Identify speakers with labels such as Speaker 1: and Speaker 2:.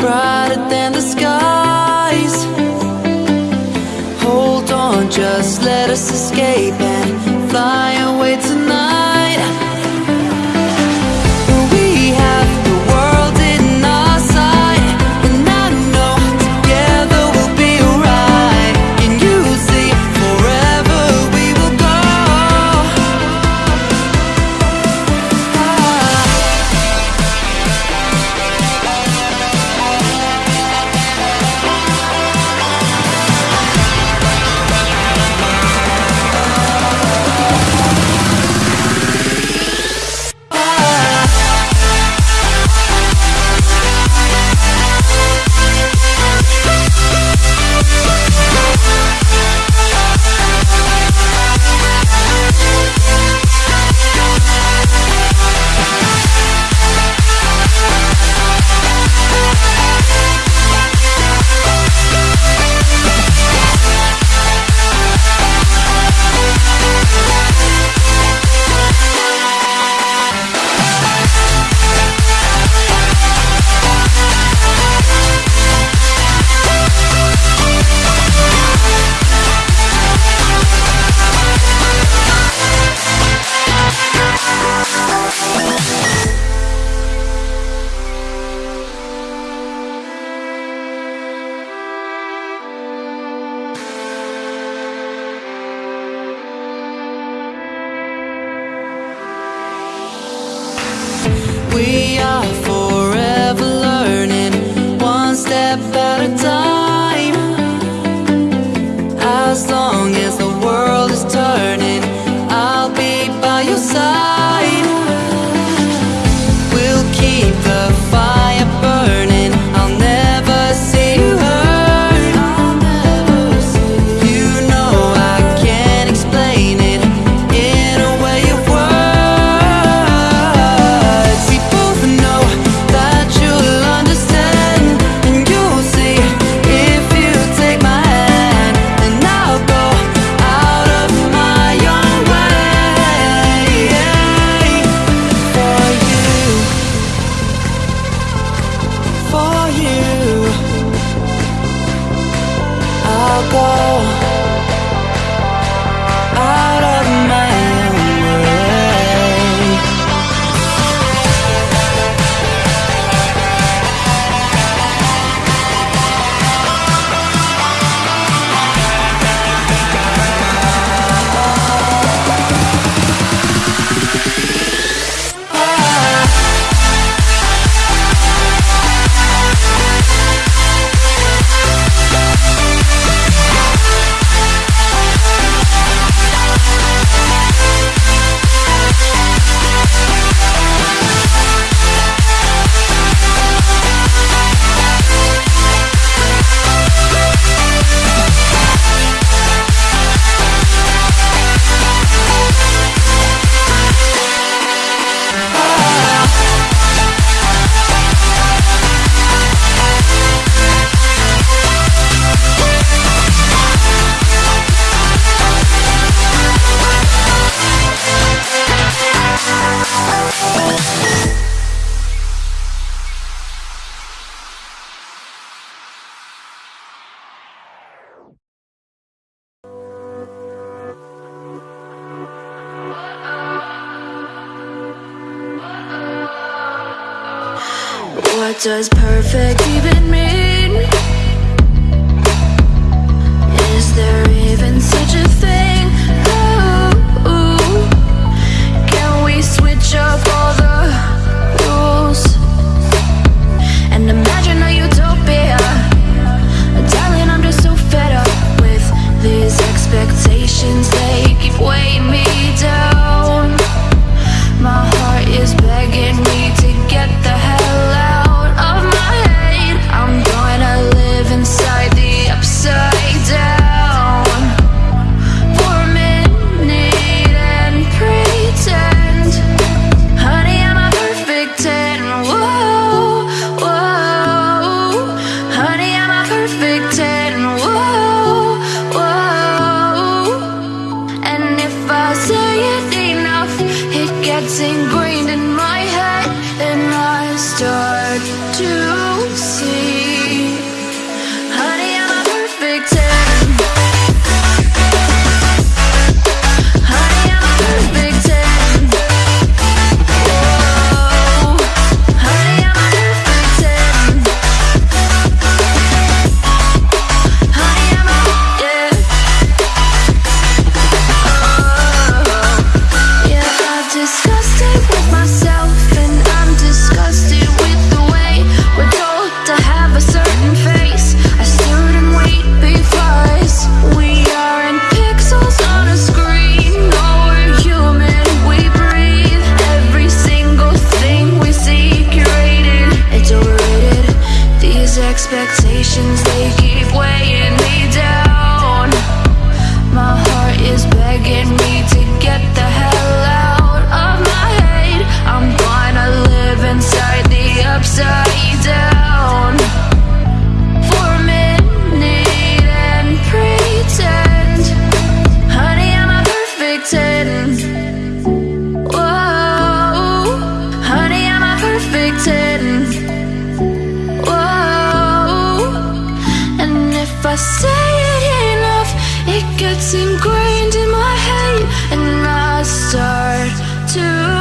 Speaker 1: brighter than the skies. Hold on, just let us escape. go
Speaker 2: does perfect, even me. expectations, they keep weighing me down. My heart is begging me to get that If I say it enough, it gets ingrained in my head, and I start to.